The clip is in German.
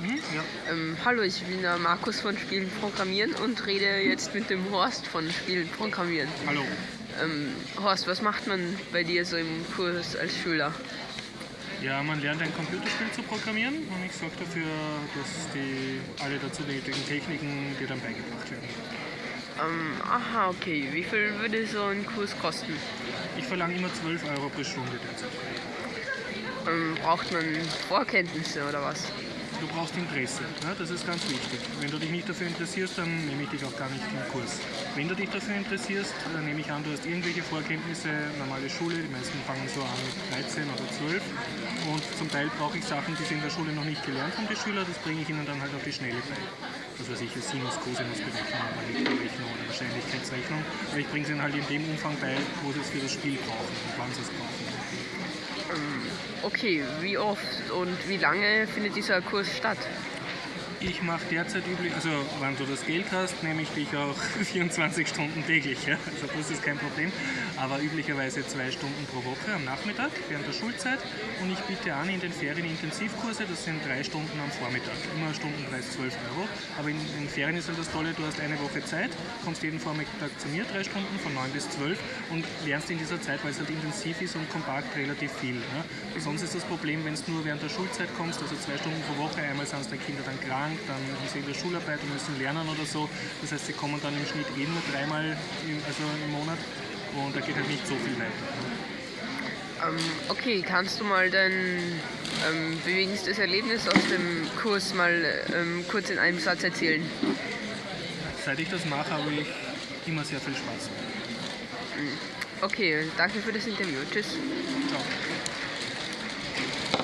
Mhm, ja. Ähm, hallo, ich bin der Markus von Spielen Programmieren und rede jetzt mit dem Horst von Spielen Programmieren. Hallo. Ähm, Horst, was macht man bei dir so im Kurs als Schüler? Ja, man lernt ein Computerspiel zu programmieren und ich sorge dafür, dass die alle dazu nötigen Techniken dir dann beigebracht werden. Ähm, aha, okay. Wie viel würde so ein Kurs kosten? Ich verlange immer 12 Euro pro Stunde derzeit. Ähm, braucht man Vorkenntnisse oder was? Du brauchst Interesse, ne? das ist ganz wichtig. Wenn du dich nicht dafür interessierst, dann nehme ich dich auch gar nicht im Kurs. Wenn du dich dafür interessierst, dann nehme ich an, du hast irgendwelche Vorkenntnisse, normale Schule, die meisten fangen so an mit 13 oder 12 und zum Teil brauche ich Sachen, die sie in der Schule noch nicht gelernt haben, die Schüler, das bringe ich ihnen dann halt auf die Schnelle bei. Was weiß ich, Sinus, Cosinusberechnung, Analytikberechnung oder Wahrscheinlichkeitsrechnung, aber ich bringe sie ihnen halt in dem Umfang bei, wo sie es für das Spiel brauchen und wann sie es brauchen. Okay, wie oft und wie lange findet dieser Kurs statt? Ich mache derzeit üblich, also wenn du das Geld hast, nehme ich dich auch 24 Stunden täglich. Ja? Also das ist kein Problem. Aber üblicherweise zwei Stunden pro Woche am Nachmittag während der Schulzeit. Und ich biete an in den Ferien Intensivkurse, das sind drei Stunden am Vormittag. Immer Stundenpreis 12 Euro. Aber in den Ferien ist halt das Tolle, du hast eine Woche Zeit, kommst jeden Vormittag zu mir, drei Stunden von 9 bis 12 und lernst in dieser Zeit, weil es halt intensiv ist und kompakt relativ viel. Ja? Sonst ist das Problem, wenn du nur während der Schulzeit kommst, also zwei Stunden pro Woche, einmal sind deine Kinder dann krank, dann haben sie in der Schularbeit und müssen lernen oder so. Das heißt, sie kommen dann im Schnitt eh nur dreimal im, also im Monat und da geht halt nicht so viel weiter. Ähm, okay, kannst du mal dein ähm, bewegendstes Erlebnis aus dem Kurs mal ähm, kurz in einem Satz erzählen? Seit ich das mache, habe ich immer sehr viel Spaß. Okay, danke für das Interview. Tschüss. Ciao.